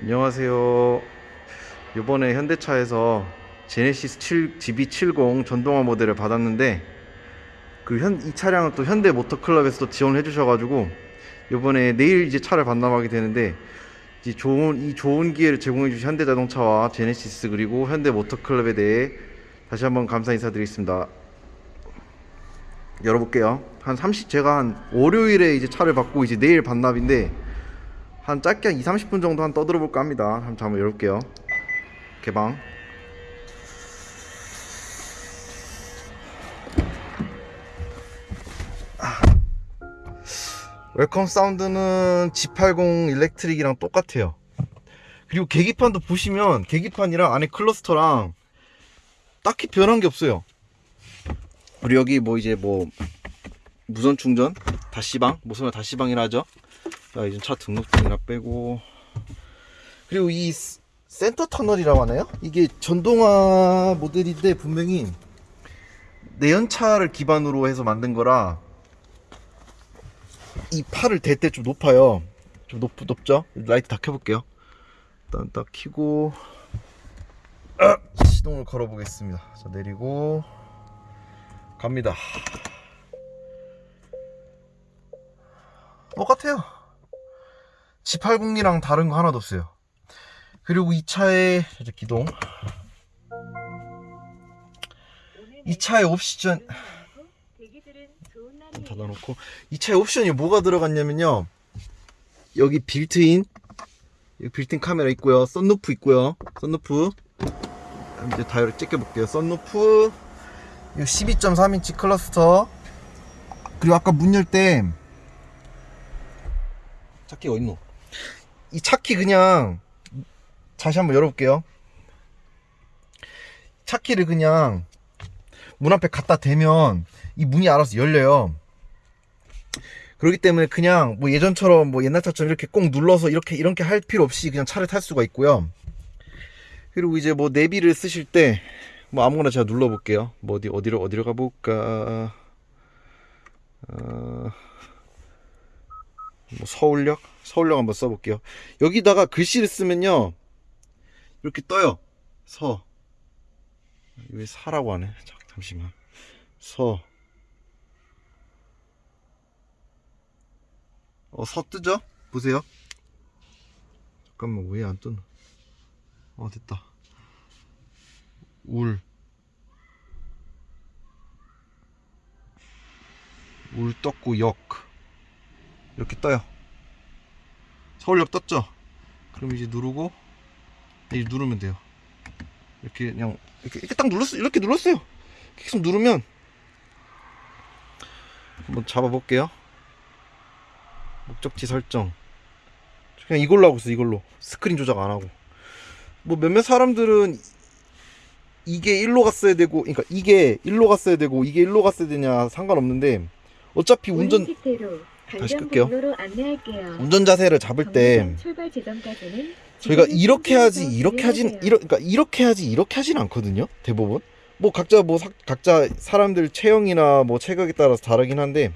안녕하세요. 이번에 현대차에서 제네시스 7 GB70 전동화 모델을 받았는데 그 현 이 차량은 또 현대 모터클럽에서 또 지원을 해주셔가지고 이번에 내일 이제 차를 반납하게 되는데 이 좋은 이 좋은 기회를 제공해 주신 현대자동차와 제네시스 그리고 현대 모터클럽에 대해 다시 한번 감사 인사드리겠습니다. 열어볼게요. 한 30, 제가 한 월요일에 이제 차를 받고 이제 내일 반납인데 한 짧게 한 2, 30분 정도 한 떠들어 볼까 합니다. 한번 한번 열을게요. 개방. 아. welcome sound는 G80 Electric이랑 똑같아요. 그리고 계기판도 보시면 계기판이랑 안에 cluster랑 딱히 변한 게 없어요. 그리고 여기 뭐 이제 뭐 무선 충전 다시방 무선을 다시방이라 하죠. 자 이제 차 등록증이나 빼고 그리고 이 스- center tunnel이라고 하나요? 이게 전동화 모델인데 분명히 내연차를 기반으로 해서 만든 거라 이 팔을 댈 때 좀 높아요. 좀 높, 높죠? 라이트 다 켜볼게요. 일단 딱 켜고 아, 시동을 걸어 보겠습니다. 자 내리고 갑니다. 똑같아요. G80이랑 다른 거 하나도 없어요. 그리고 이 차의 이제 기동. 이 차의 옵션 닫아놓고 이 차에 옵션이 뭐가 들어갔냐면요. 여기 빌트인 여기 빌트인 카메라 있고요. 썬루프 있고요. 썬루프 이제 다이얼 찍혀 볼게요. 썬루프 이 12.3인치 클러스터 그리고 아까 문 열때 차키가 어딨노? 이 차키 그냥 다시 한번 열어볼게요. 차키를 그냥 문 앞에 갖다 대면 이 문이 알아서 열려요. 그렇기 때문에 그냥 뭐 예전처럼 뭐 옛날 차처럼 이렇게 꼭 눌러서 이렇게 이렇게 할 필요 없이 그냥 차를 탈 수가 있고요. 그리고 이제 뭐 내비를 쓰실 때 뭐 아무거나 제가 눌러 볼게요. 뭐 어디 어디로 어디로 가 볼까? 어... 뭐 서울역 서울역 한번 써볼게요. 여기다가 글씨를 쓰면요 이렇게 떠요. 서. 왜 사라고 하네? 자, 잠시만. 서. 어, 서 뜨죠? 보세요. 잠깐만, 왜 안 뜨나? 어, 됐다. 울. 울 떴고, 역. 이렇게 떠요. 서울역 떴죠? 그럼 이제 누르고, 이제 누르면 돼요. 이렇게 그냥, 이렇게, 이렇게 딱 눌렀어요. 이렇게 눌렀어요. 계속 누르면, 한번 잡아 볼게요. 목적지 설정. 그냥 이걸로 하고 있어, 이걸로. 스크린 조작 안 하고. 뭐 몇몇 사람들은 이게 1로 갔어야 되고, 그러니까 이게 1로 갔어야 되고, 이게 1로 갔어야 되냐 상관없는데, 어차피 운전, 다시 끌게요. 운전 자세를 잡을 때, 저희가 이렇게 하지 이렇게 하진. 이러, 그러니까 이렇게 하지 이렇게 하진 않거든요 대부분 뭐 각자 뭐 사- 각자 사람들 체형이나 뭐 체격에 따라서 다르긴 한데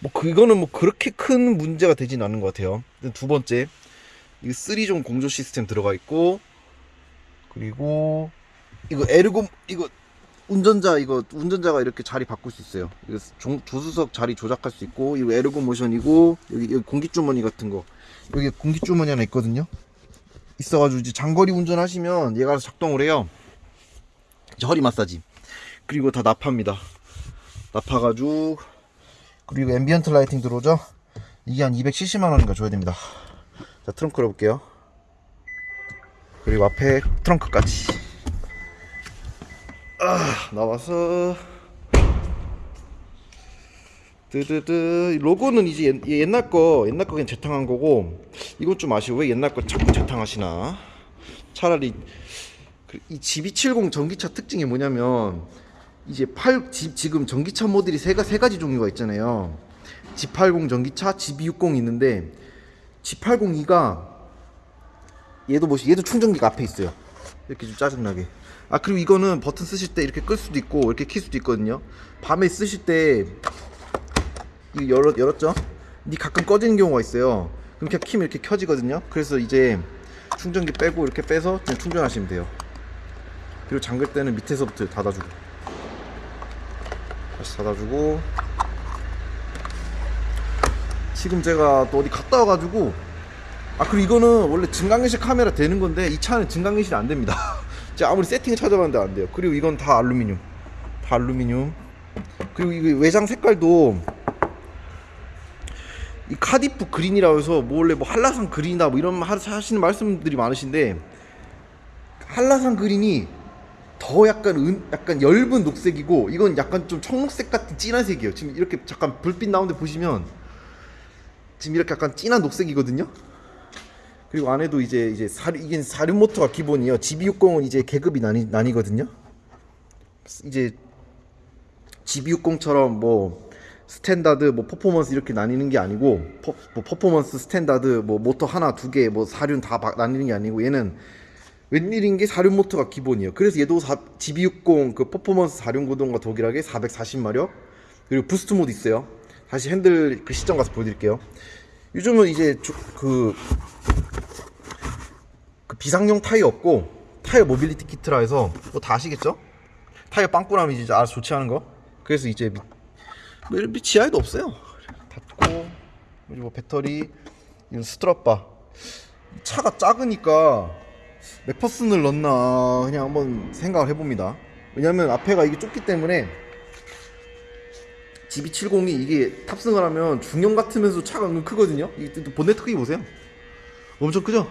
뭐 그거는 뭐 그렇게 큰 문제가 되진 않은 것 같아요 두 번째 이 3존 공조 시스템 들어가 있고 그리고 이거 에르고 이거 운전자 이거 운전자가 이렇게 자리 바꿀 수 있어요 조, 조수석 자리 조작할 수 있고 이거 에르고 모션이고 여기, 여기 공기 주머니 같은 거 여기 공기 주머니 하나 있거든요. 있어가지고 이제 장거리 운전하시면 얘가 작동을 해요. 이제 허리 마사지. 그리고 다 나파입니다. 나파 가죽이고 그리고 ambient lighting 들어오죠. 이게 한 270만 원인가 줘야 됩니다. 자 트렁크 열어볼게요. 그리고 앞에 트렁크까지. 아 나와서. 드드드. 로고는 이제 옛, 옛날 거 옛날 거 그냥 재탕한 거고 이건 좀 아쉬워. 왜 옛날 거 자꾸 재탕하시나? 차라리 그- 이 GB70 전기차 특징이 뭐냐면 이제 8 지, 지금 전기차 모델이 세, 가- 세 가지 종류가 있잖아요. G80 전기차 GB60 있는데 G80이가 얘도 보시 얘도 충전기가 앞에 있어요. 이렇게 좀 짜증나게 아 그리고 이거는 버튼 쓰실 때 이렇게 끌 수도 있고 이렇게 킬 수도 있거든요 밤에 쓰실 때 이거 열었, 열었죠? 근데 가끔 꺼지는 경우가 있어요. 그렇게 키면 이렇게 켜지거든요. 그래서 이제 충전기 빼고 이렇게 빼서 그냥 충전하시면 돼요. 그리고 잠글 때는 밑에서부터 닫아주고 다시 닫아주고 지금 제가 또 어디 갔다 와가지고 아 그리고 이거는 원래 증강현실 카메라 되는 건데 이 차는 증강현실이 안 됩니다. 제가 아무리 세팅을 찾아봤는데 안 돼요. 그리고 이건 다 알루미늄, 다 알루미늄. 그리고 이 외장 색깔도 이 카디프 그린이라고 해서 뭐 원래 뭐 한라산 그린이다 뭐 이런 하시는 말씀들이 많으신데 한라산 그린이 더 약간 은, 약간 엷은 녹색이고 이건 약간 좀 청록색 같은 진한 색이에요. 지금 이렇게 잠깐 불빛 나오는데 보시면 지금 이렇게 약간 진한 녹색이거든요. 그리고 안에도 이제 이제 사륜 이게 사륜 모터가 기본이에요. GB60은 이제 계급이 나뉘 나뉘거든요. 이제 GV60처럼 뭐 스탠다드 뭐 퍼포먼스 이렇게 나뉘는 게 아니고 퍼, 뭐 퍼포먼스 스탠다드 뭐 모터 하나 두 개 뭐 사륜 다 바- 나뉘는 게 아니고 얘는 웬일인 게 사륜 모터가 기본이에요. 그래서 얘도 사, GV60 그 퍼포먼스 사륜 구동과 동일하게 440마력 그리고 boost 모드 있어요. 다시 핸들 그 시점 가서 보여드릴게요. 요즘은 이제 그 비상용 타이어 없고 타이어 mobility kit라 해서 뭐 다 아시겠죠? 타이어 빵꾸나면 이제 알아서 조치하는 거. 그래서 이제 밑, 뭐 이런 밑 지하에도 없어요. 닫고 뭐 배터리 이건 strut bar. 차가 작으니까 맥퍼슨을 넣나 그냥 한번 생각을 해봅니다. 왜냐면 앞에가 이게 좁기 때문에 GV70이 이게 탑승을 하면 중형 같으면서 차가 은근 크거든요. 이게 또 본네트 크기 보세요. 엄청 크죠?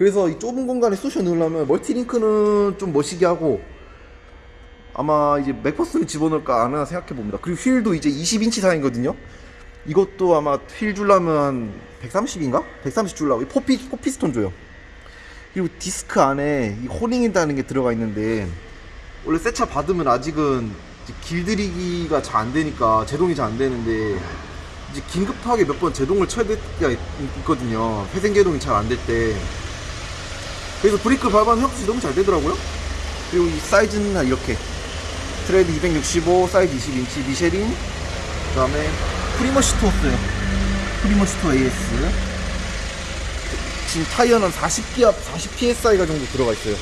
그래서 이 좁은 공간에 쑤셔 넣으려면 multi-link는 좀 멋있게 하고 아마 이제 맥퍼슨을 집어넣을까 안 하나 생각해 봅니다. 그리고 휠도 이제 20인치 사이거든요. 이것도 아마 휠 줄라면 한 130인가? 130 줄라고 포피 포피스톤 줘요. 그리고 디스크 안에 이 호링이라는 게 들어가 있는데 원래 새 차 받으면 아직은 길들이기가 잘 안 되니까 제동이 잘 안 되는데 이제 긴급하게 몇 번 제동을 쳐야 될 때가 있- 있거든요. 회생 제동이 잘 안 될 때. 그래서 브레이크 밟았는데 생각보다 너무 잘 되더라고요. 그리고 이 사이즈는 한 이렇게 트레드 265, 사이즈 20인치, 미쉐린, 그 다음에 Primacy Tour 써요. Primacy Tour AS. 지금 타이어는 40기압, 40psi가 정도 들어가 있어요.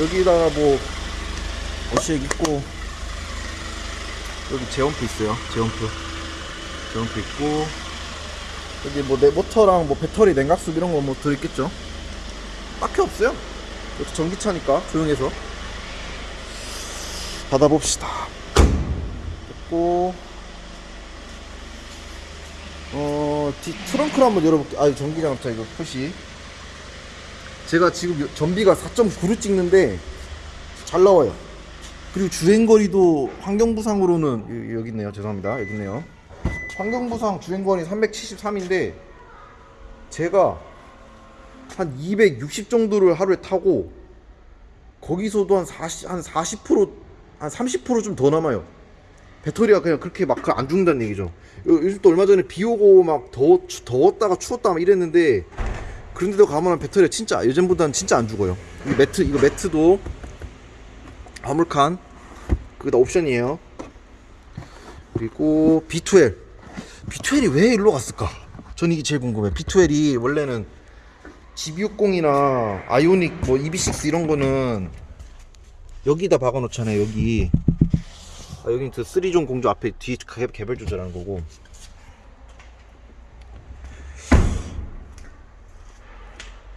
여기다가 뭐 어시액 있고 여기 제원프 있어요. 제원프. 제원프 있고 여기 뭐 내 모터랑 뭐 배터리 냉각수 이런 거 뭐 들어있겠죠. 딱히 없어요. 이것도 전기차니까 조용해서 받아봅시다. 됐고 어, 뒤 트렁크를 한번 열어볼게요. 아, 전기장차 이거 표시. 제가 지금 요- 전비가 4.9로 찍는데 잘 나와요. 그리고 주행거리도 환경부상으로는 여- 여기 있네요. 죄송합니다. 여기 있네요. 환경부상 주행거리 373인데 제가 한 260 정도를 하루에 타고 거기서도 한 40, 한 40%, 한 30%좀 더 남아요. 배터리가 그냥 그렇게 막 안 죽는다는 얘기죠. 요- 요즘 또 얼마 전에 비 오고 막 더워, 추- 더웠다가 추웠다 막 이랬는데 그런데도 가면은 배터리가 진짜 예전보다는 진짜 안 죽어요. 이 매트 이거 매트도 화물칸 그게 다 옵션이에요. 그리고 B12 B12이 왜 일로 갔을까? 전 이게 제일 궁금해. B12이 원래는 GB60이나 아이오닉 뭐 EB6 이런 거는 여기다 박아 놓잖아요. 여기 아, 여기는 그 3존 공조 앞에 뒤 개- 개별 조절하는 거고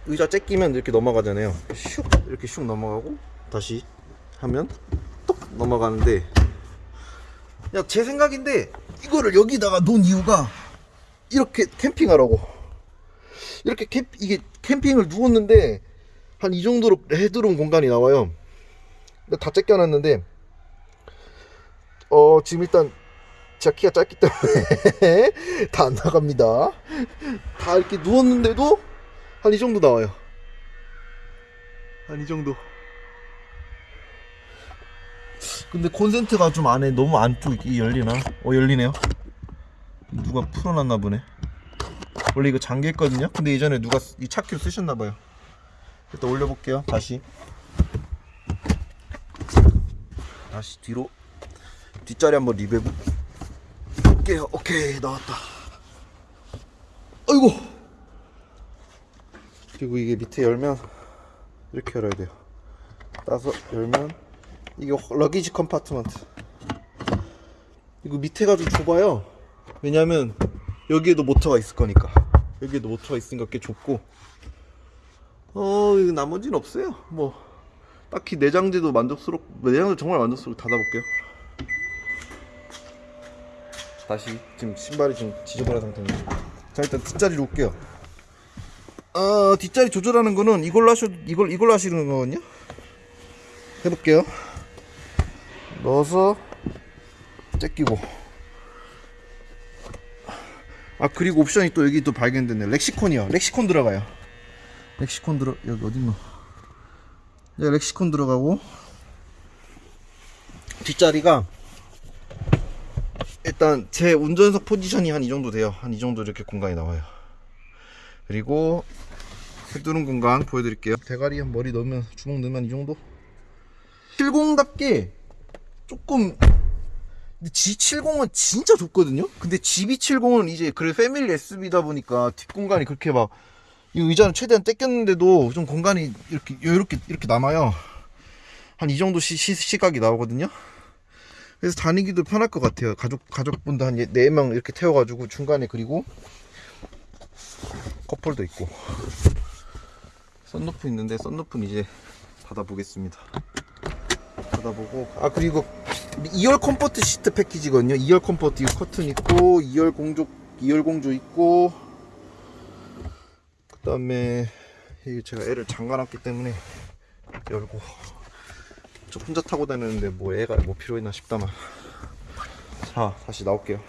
의자 째끼면 이렇게 넘어가잖아요 슉 이렇게 슉 넘어가고 다시 하면 똑 넘어가는데 그냥 제 생각인데 이거를 여기다가 놓은 이유가 이렇게 캠핑하라고 이렇게 캠 이게 캠핑을 누웠는데 한 이 정도로 헤드룸 공간이 나와요 다 째껴놨는데 어 지금 일단 제가 키가 짧기 때문에 다 안 나갑니다. 다 이렇게 누웠는데도 한 이 정도 나와요. 한 이 정도. 근데 콘센트가 좀 안에 너무 안쪽이 열리나? 어 열리네요. 누가 풀어놨나 보네. 원래 이거 잠겨 있거든요. 근데 예전에 누가 이 차키로 쓰셨나 봐요. 일단 올려볼게요. 다시. 다시 뒤로 뒷자리 한번 리베브 볼게요. 오케이 나왔다. 아이고. 그리고 이게 밑에 열면 이렇게 열어야 돼요. 따서 열면 이게 luggage compartment. 이거 밑에가 좀 좁아요. 왜냐면 여기에도 모터가 있을 거니까. 여기에도 모터가 있으니까 꽤 좁고. 어, 이거 나머지는 없어요. 뭐 딱히 내장재도 만족스럽. 내장재 정말 만족스럽게 닫아볼게요. 다시 지금 신발이 좀 지저분한 상태입니다. 자 일단 뒷자리로 올게요. 어 뒷자리 조절하는 거는 이걸로 하셔 이걸 이걸로 하시는 거거든요. 해볼게요. 넣어서 째끼고. 아 그리고 옵션이 또 여기 또 발견됐네. 렉시콘이요. 렉시콘 들어가요. 렉시콘 들어 여기 어딨노? 네, 렉시콘 들어가고 뒷자리가 일단 제 운전석 포지션이 한 이 정도 돼요. 한 이 정도 이렇게 공간이 나와요. 그리고 해두는 공간 보여드릴게요. 대가리 한 머리 넣으면 주먹 넣으면 이 정도. 70답게 조금 근데 G70은 진짜 좁거든요. 근데 GB70은 이제 그래 패밀리 SUV다 보니까 뒷공간이 그렇게 막 이 의자는 최대한 땡겼는데도 좀 공간이 이렇게 이렇게 이렇게 남아요. 한 이 정도 시, 시, 시 각이 나오거든요. 그래서 다니기도 편할 것 같아요. 가족 가족분도 한네명 이렇게 태워가지고 중간에 그리고 컵홀도 있고 썬루프 있는데 썬루프는 이제 닫아보겠습니다. 닫아보고. 아 그리고 2열 comfort 시트 패키지거든요. 2열 comfort 이거 커튼 있고 2열 공조 2열 공조 있고. 그 다음에 이게 제가 애를 잠가놨기 때문에 열고. 저 혼자 타고 다니는데 뭐 애가 뭐 필요했나 싶다만. 자 다시 나올게요.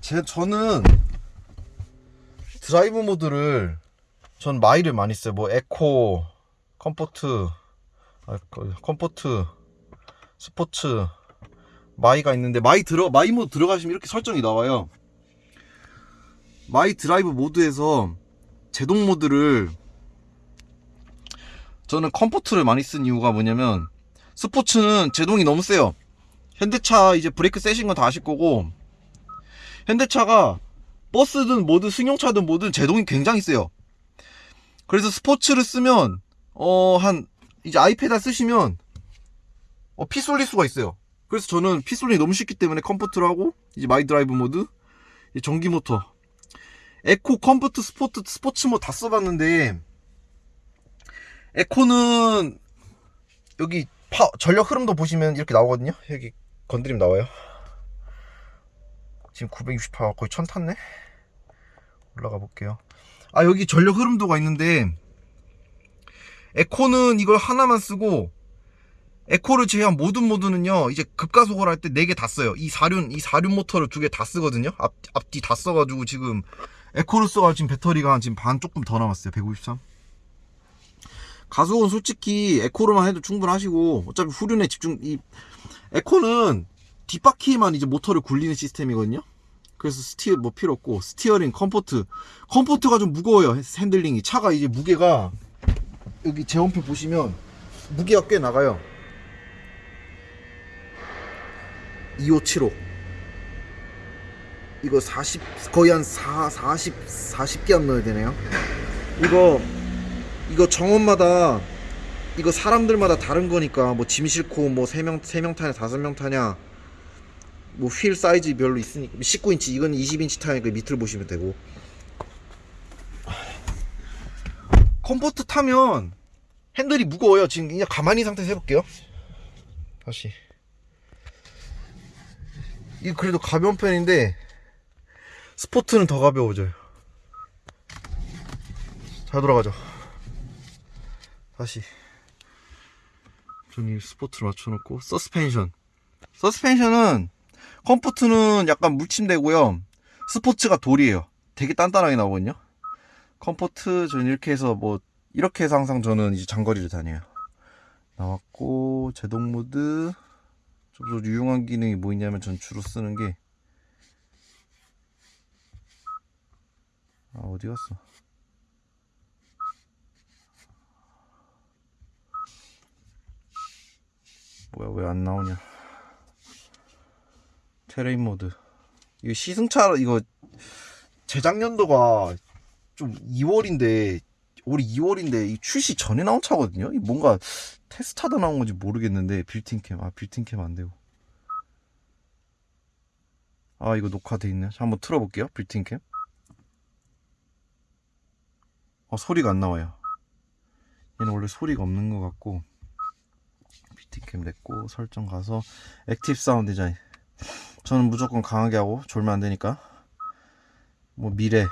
제 저는 드라이브 모드를 전 my를 많이 써요. 뭐 에코 comfort 아, 그, comfort 스포츠. my가 있는데 my 들어 my 모드 들어가시면 이렇게 설정이 나와요. my 드라이브 모드에서 제동 모드를 저는 comfort를 많이 쓴 이유가 뭐냐면 스포츠는 제동이 너무 세요. 현대차 이제 브레이크 세신 건 다 아실 거고 현대차가 버스든 뭐든 승용차든 뭐든 제동이 굉장히 세요 그래서 스포츠를 쓰면 어 한 이제 아이패드 쓰시면 어, 피 쏠릴 수가 있어요. 그래서 저는 피 쏠리기 너무 쉽기 때문에 comfort를 하고 이제 my 드라이브 모드 전기 모터 eco comfort sport 스포츠 뭐다 써봤는데 eco는 여기 파, 전력 흐름도 보시면 이렇게 나오거든요? 여기 건드리면 나와요. 지금 968 거의 1000 탔네? 올라가 볼게요 아 여기 전력 흐름도가 있는데 에코는 이걸 하나만 쓰고 에코를 제외한 모든 모드는요 이제 급가속을 할때 4개 다 써요. 이 사륜 이 사륜 모터를 두 개 다 쓰거든요. 앞, 앞뒤 다 써가지고 지금 에코를 써가 지금 배터리가 지금 반 조금 더 남았어요. 153 가속은 솔직히 에코로만 해도 충분하시고 어차피 후륜에 집중 이 에코는 뒷바퀴만 이제 모터를 굴리는 시스템이거든요 그래서 steer 뭐 필요 없고 steering comfort. comfort가 좀 무거워요 handling이. 차가 이제 무게가 여기 제원표 보시면 무게가 꽤 나가요. 2575 이거 40 거의 한 4, 40 40개 안 넣어야 되네요. 이거 이거 정원마다 이거 사람들마다 다른 거니까 뭐 짐 싣고 뭐 3명 3명 타냐 5명 타냐 뭐 휠 사이즈 별로 있으니까 19인치 이건 20인치 타니까 밑을 보시면 되고. comfort 타면 핸들이 무거워요. 지금 그냥 가만히 상태에서 해볼게요. 다시. 이거 그래도 가벼운 편인데 sport는 더 가벼워져요. 잘 돌아가죠. 다시. 전이 sport를 맞춰놓고 서스펜션. 서스펜션은 comfort는 약간 물침대고요. 스포츠가 돌이에요. 되게 단단하게 나오거든요. comfort 저는 이렇게 해서 뭐 이렇게 해서 항상 저는 이제 장거리를 다녀요. 나왔고 제동 모드. 좀 유용한 기능이 뭐 있냐면 전 주로 쓰는 게 아, 어디 갔어? 뭐야 왜 안 나오냐 terrain 모드. 이거 시승차 이거 재작년도가 좀 2월인데 올해 2월인데 이 출시 전에 나온 차거든요? 이 뭔가 테스트하다 나온 건지 모르겠는데 built-in cam. 아 built-in cam 안 되고. 아 이거 녹화돼 있네. 자, 한번 틀어볼게요. built-in cam. 어 소리가 안 나와요. 얘는 원래 소리가 없는 것 같고 built-in cam 냈고 설정 가서 active sound design 저는 무조건 강하게 하고 졸면 안 되니까. 뭐 미래.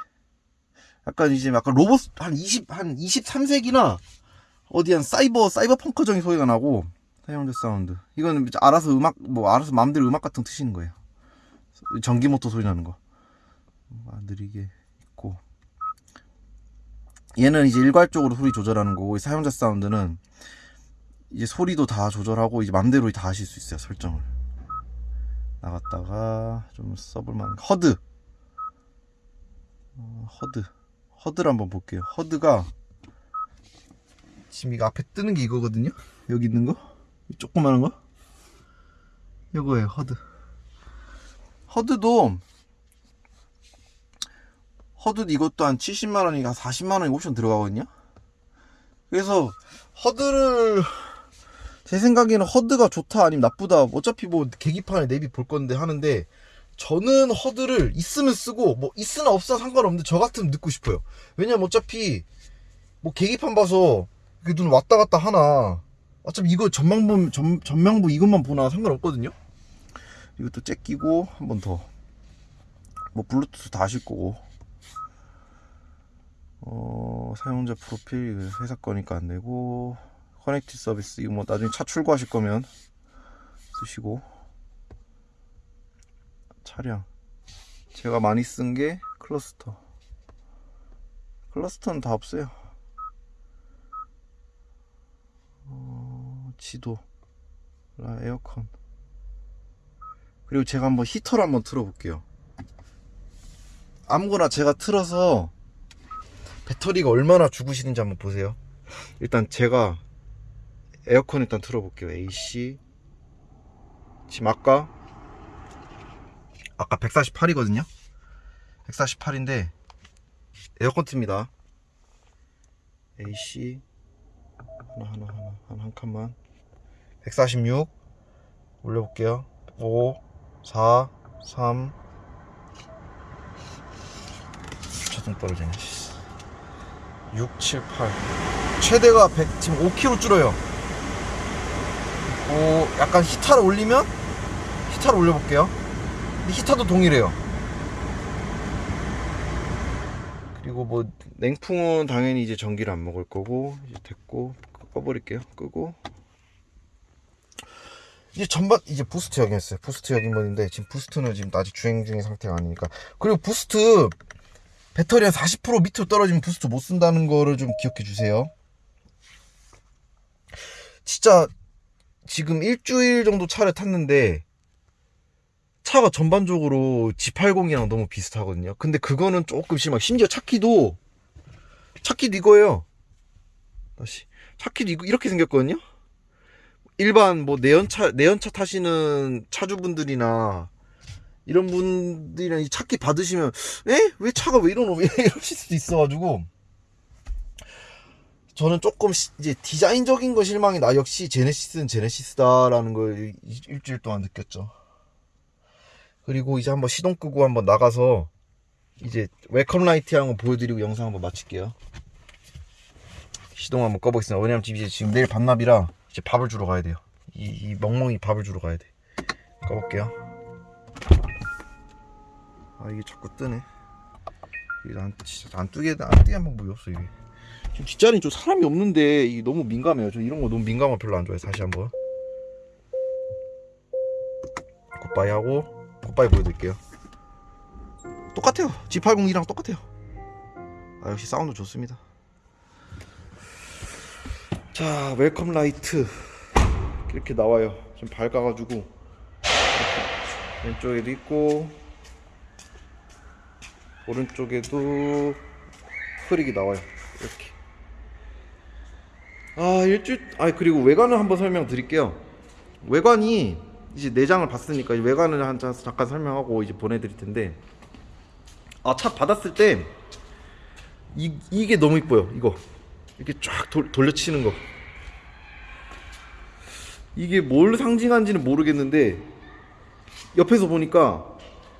약간 이제 약간 로봇 한 20, 한 23세기나 어디 한 사이버 사이버 펑크적인 소리가 나고 사용자 사운드. 이거는 알아서 음악 뭐 알아서 마음대로 음악 같은 거 트시는 거예요. 전기 모터 소리 나는 거. 아, 느리게 있고. 얘는 이제 일괄적으로 소리 조절하는 거고 이 사용자 sound는 이제 소리도 다 조절하고 이제 맘대로 다 하실 수 있어요 설정을 나갔다가 좀 써볼만 HUD. 어, HUD. HUD를 한번 볼게요. HUD가 지금 이거 앞에 뜨는 게 이거거든요? 여기 있는 거? 이 조그마한 거? 이거예요 HUD. 허드도 허드 이것도 한 70만원이 한 40만원이 옵션 들어가거든요? 그래서 허드를 제 생각에는 허드가 좋다 아니면 나쁘다. 어차피 뭐 계기판에 내비 볼 건데 하는데 저는 허드를 있으면 쓰고 뭐 있으나 없어 상관없는데 저 같으면 넣고 싶어요. 왜냐면 어차피 뭐 계기판 봐서 눈 왔다 갔다 하나. 어차피 이거 전망부 전, 전망부 이것만 보나 상관없거든요. 이것도 잭 끼고 한 번 더. 뭐 블루투스 다 하실 거고. 어 사용자 프로필 이거 회사 거니까 안 되고 커넥티 서비스. 이거 뭐 나중에 차 출고하실 거면 쓰시고. 차량. 제가 많이 쓴 게 클러스터. 클러스터는 다 없어요. 어, 지도. 라 에어컨. 그리고 제가 한번 히터를 한번 틀어 볼게요. 아무거나 제가 틀어서 배터리가 얼마나 죽으시는지 한번 보세요. 일단 제가 에어컨 일단 틀어볼게요. AC 지금 아까 아까 148이거든요? 148인데 에어컨 틉니다. AC 하나 하나 하나 하나 한 칸만. 146 올려볼게요. 5 4 3 자동 떨어지네. 6 7 8 최대가 100 지금 5kg 줄어요 오 약간 히타를 올리면 히타를 올려볼게요. 근데 히터도 동일해요. 그리고 뭐 냉풍은 당연히 이제 전기를 안 먹을 거고 이제 됐고 꺼버릴게요. 끄고. 이제 전반 이제 boost 여기였어요. boost 역인번인데 지금 boost는 지금 아직 주행 중인 상태가 아니니까. 그리고 boost 배터리 한40% 밑으로 떨어지면 boost 못 쓴다는 거를 좀 기억해 주세요. 진짜 지금 일주일 정도 차를 탔는데 차가 전반적으로 G80이랑 너무 비슷하거든요. 근데 그거는 조금 심하고 심지어 차키도 차키도 이거예요. 다시 차키도 이거 이렇게 생겼거든요. 일반 뭐 내연차 내연차 타시는 차주분들이나 이런 분들이랑 이 차키 받으시면 에? 왜 차가 왜 이러노? 왜 이러실 수도 있어가지고 저는 조금 시- 이제 디자인적인 거 실망이 나 역시 제네시스는 제네시스다라는 걸 일- 일주일 동안 느꼈죠. 그리고 이제 한번 시동 끄고 한번 나가서 이제 welcome light 한번 보여드리고 영상 한번 마칠게요. 시동 한번 꺼보겠습니다. 왜냐면 지금 이제 지금 내일 반납이라 이제 밥을 주러 가야 돼요. 이, 이 멍멍이 밥을 주러 가야 돼. 꺼볼게요. 아 이게 자꾸 뜨네. 이게 안 뜨게 안 뜨게 한번 뭐였어 이게. 지금 뒷자리는 좀 사람이 없는데 너무 민감해요. 저 이런 거 너무 민감한 거 별로 안 좋아해. 다시 한번. goodbye 하고 goodbye 보여드릴게요. 똑같아요. G80이랑 똑같아요. 아 역시 사운드 좋습니다. 자 welcome light 이렇게 나와요. 좀 밝아가지고 왼쪽에도 있고 오른쪽에도 흐리게 나와요. 이렇게. 아 일주일 아 그리고 외관을 한번 설명드릴게요 외관이 이제 내장을 봤으니까 외관을 한 자- 잠깐 설명하고 이제 보내드릴 텐데 아 차 받았을 때 이, 이게 너무 이뻐요 이거 이렇게 쫙 돌, 돌려치는 거 이게 뭘 상징한지는 모르겠는데 옆에서 보니까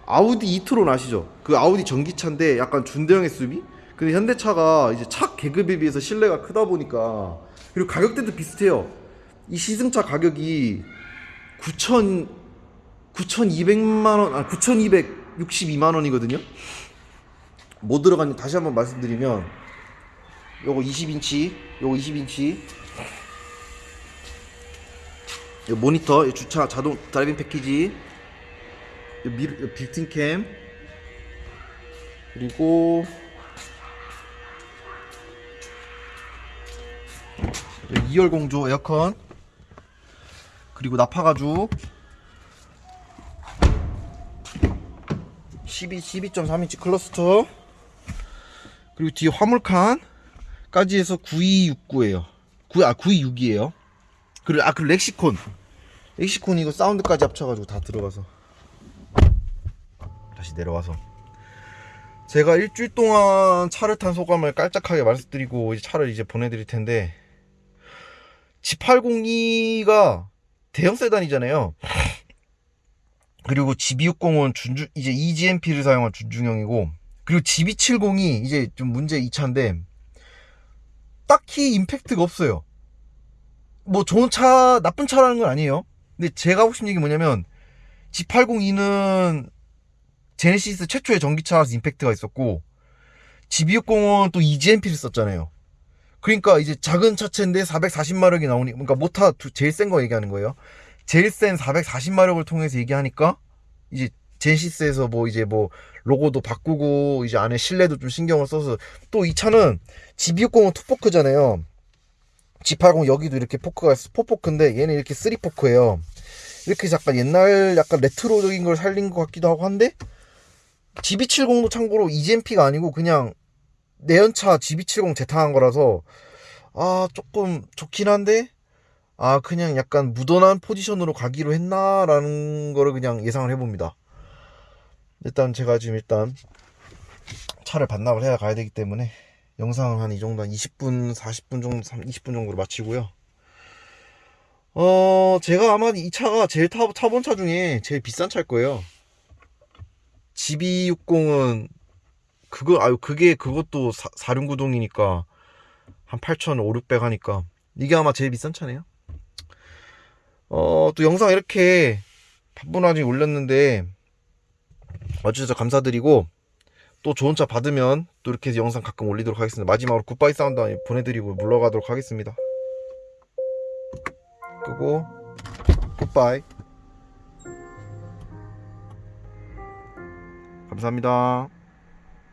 아우디 이트론 아시죠? 그 아우디 전기차인데 약간 준대형의 수비? 근데 현대차가 이제 차 계급에 비해서 실내가 크다 보니까 그리고 가격대도 비슷해요. 이 시승차 가격이 9천 9,200만 원, 아 9,262만 원이거든요. 뭐 들어갔는지 다시 한번 말씀드리면 요거 20인치, 요거 20인치 요 모니터, 요 주차 자동 driving 패키지, 요 mirror, 요 built-in cam, 그리고 2열 공조 에어컨, 그리고 nappa가죽, 12, 12.3인치 클러스터, 그리고 뒤에 화물칸까지 해서 9269예요. 9, 아 926이에요. 그리고 아그 렉시콘. 렉시콘 이거 사운드까지 합쳐가지고 다 들어가서. 다시 내려와서. 제가 일주일 동안 차를 탄 소감을 깔짝하게 말씀드리고 이제 차를 이제 보내드릴 텐데 G802가 대형 세단이잖아요. 그리고 GB60은 준중 이제 EGMP를 사용한 준중형이고 그리고 GV70이 이제 좀 문제의 차인데 딱히 impact가 없어요. 뭐 좋은 차, 나쁜 차라는 건 아니에요. 근데 제가 하고 싶은 얘기 뭐냐면 G80 EV는 제네시스 최초의 전기차라서 impact가 있었고 GV60은 또 E-GMP를 썼잖아요. 그러니까 이제 작은 차체인데 440마력이 나오니 그러니까 모터 두- 제일 센 거 얘기하는 거예요. 제일 센 440마력을 통해서 얘기하니까 이제 제네시스에서 뭐 이제 뭐 로고도 바꾸고 이제 안에 실내도 좀 신경을 써서 또 이 차는 GB60은 투포크잖아요. G80 여기도 이렇게 포크가 4포크인데 얘는 이렇게 3포크예요. 이렇게 약간 옛날 약간 레트로적인 걸 살린 것 같기도 하고 한데 GB70도 참고로 EGMP가 아니고 그냥 내연차 GB70 재탕한 거라서 아 조금 좋긴 한데 아 그냥 약간 무던한 포지션으로 가기로 했나라는 거를 그냥 예상을 해봅니다. 일단 제가 지금 일단 차를 반납을 해야 가야 되기 때문에 영상은 한이 정도 한 20분 40분 정도 20분 정도로 마치고요 어 제가 아마 이 차가 제일 타, 타본 차 중에 제일 비싼 차일 거예요 GB60은 그거 아유 그게 그것도 4륜구동이니까 한 8,500, 600 하니까 이게 아마 제일 비싼 차네요 어또 영상 이렇게 바쁜 와중에 올렸는데 와주셔서 감사드리고 또 좋은 차 받으면 또 이렇게 해서 영상 가끔 올리도록 하겠습니다. 마지막으로 goodbye sound 보내드리고 물러가도록 하겠습니다. 끄고 goodbye 감사합니다.